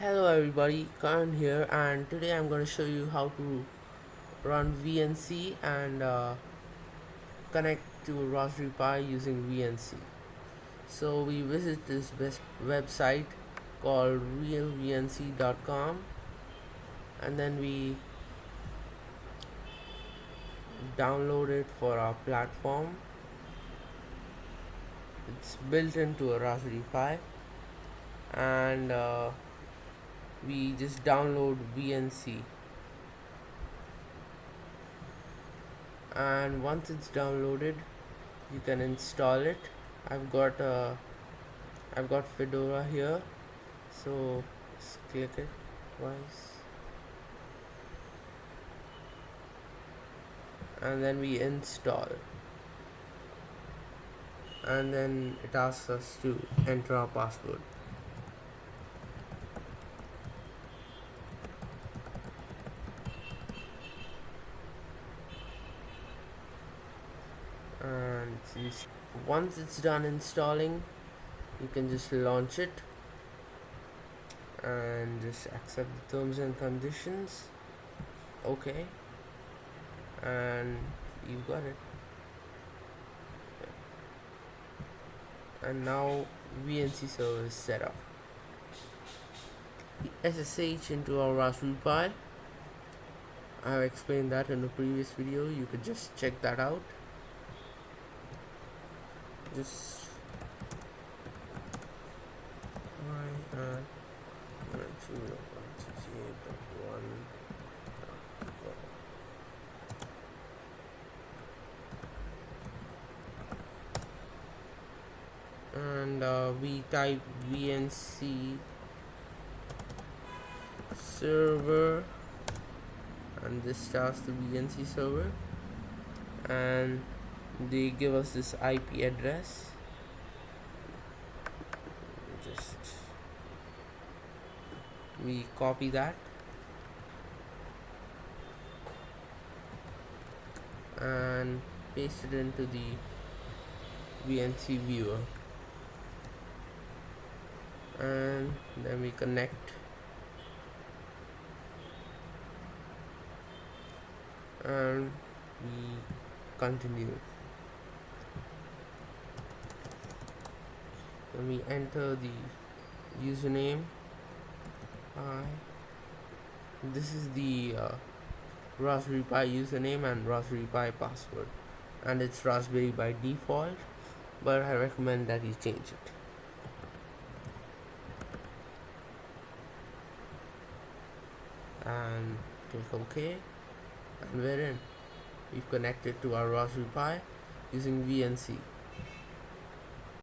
Hello everybody, Karan here and today I'm going to show you how to run VNC and uh, connect to Raspberry Pi using VNC. So we visit this website called realvnc.com and then we download it for our platform. It's built into a Raspberry Pi and uh, we just download VNC and once it's downloaded you can install it. I've got uh, I've got Fedora here. So just click it twice. And then we install. And then it asks us to enter our password and once it's done installing you can just launch it and just accept the terms and conditions. Okay. And you've got it. And now VNC server is set up. SSH into our Raspberry Pi. I've explained that in a previous video. You could just check that out just why uh and uh, we type vnc server. And this starts the vnc server. And they give us this IP address. Just we copy that. And paste it into the VNC viewer. And then we connect. And we continue then me enter the username. This is the uh, Raspberry Pi username and Raspberry Pi password. And it's Raspberry by default but I recommend that you change it. And click OK. And we're in. We've connected to our Raspberry Pi using VNC